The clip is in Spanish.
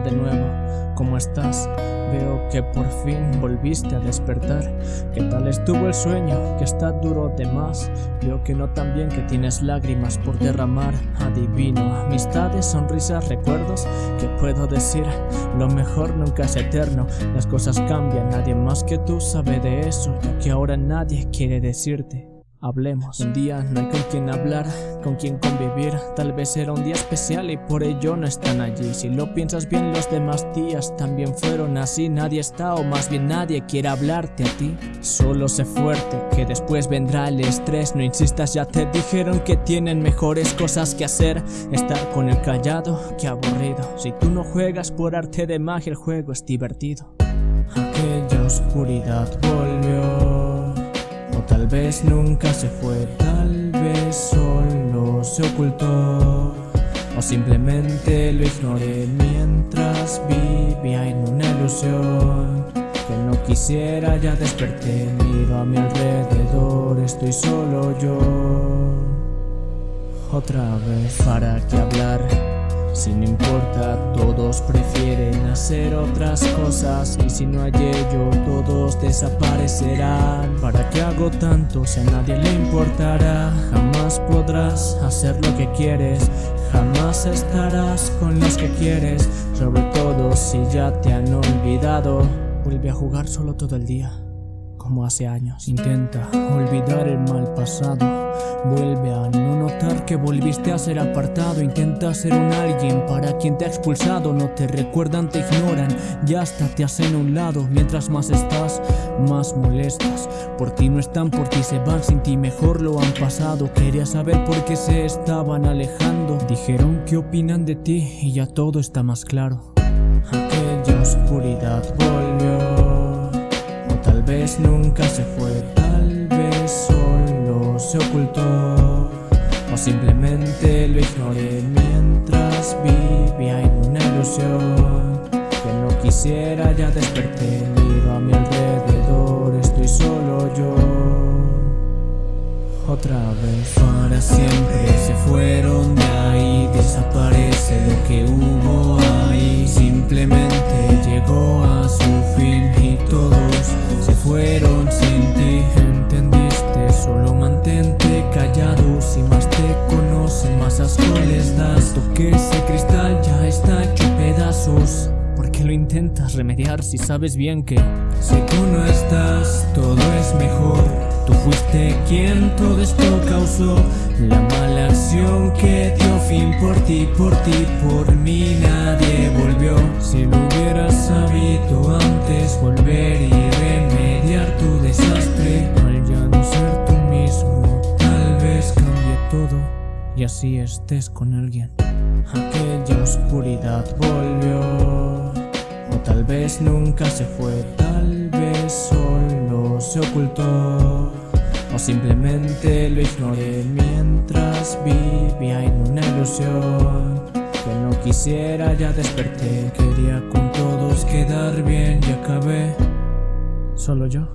de nuevo, ¿cómo estás? Veo que por fin volviste a despertar ¿Qué tal estuvo el sueño? Que está duro de más Veo que no tan bien que tienes lágrimas por derramar Adivino, amistades, sonrisas, recuerdos ¿Qué puedo decir? Lo mejor nunca es eterno Las cosas cambian, nadie más que tú sabe de eso Ya que ahora nadie quiere decirte Hablemos. Un día no hay con quien hablar, con quien convivir. Tal vez era un día especial y por ello no están allí. Si lo piensas bien, los demás días también fueron así. Nadie está, o más bien nadie quiere hablarte a ti. Solo sé fuerte, que después vendrá el estrés. No insistas, ya te dijeron que tienen mejores cosas que hacer. Estar con el callado, que aburrido. Si tú no juegas por arte de magia, el juego es divertido. Aquella oscuridad volvió tal vez nunca se fue, tal vez solo se ocultó O simplemente lo ignoré mientras vivía en una ilusión Que no quisiera ya desperté, miro a mi alrededor, estoy solo yo Otra vez, ¿para qué hablar? Sin importar, todos otras cosas Y si no hay ello, todos desaparecerán ¿Para qué hago tanto si a nadie le importará? Jamás podrás hacer lo que quieres Jamás estarás con los que quieres Sobre todo si ya te han olvidado Vuelve a jugar solo todo el día hace años. Intenta olvidar el mal pasado. Vuelve a no notar que volviste a ser apartado. Intenta ser un alguien para quien te ha expulsado. No te recuerdan, te ignoran. Ya hasta te hacen a un lado. Mientras más estás, más molestas. Por ti no están, por ti se van. Sin ti mejor lo han pasado. Quería saber por qué se estaban alejando. Dijeron que opinan de ti y ya todo está más claro. Aquella oscuridad vez nunca se fue, tal vez solo se ocultó O simplemente lo ignoré mientras vivía en una ilusión Que no quisiera ya desperté, miro a mi alrededor, estoy solo yo. Otra vez para siempre se fueron de ahí, desaparece das Toque ese cristal ya está hecho pedazos. ¿Por qué lo intentas remediar si sabes bien que Si tú no estás, todo es mejor Tú fuiste quien todo esto causó. La mala acción que dio fin por ti, por ti, por mí Nadie volvió. Si lo hubieras sabido antes Volver Así estés con alguien. Aquella oscuridad volvió. O tal vez nunca se fue Tal vez solo se ocultó. O simplemente lo ignoré mientras vivía en una ilusión Que no quisiera ya desperté. Quería con todos quedar bien y acabé Solo yo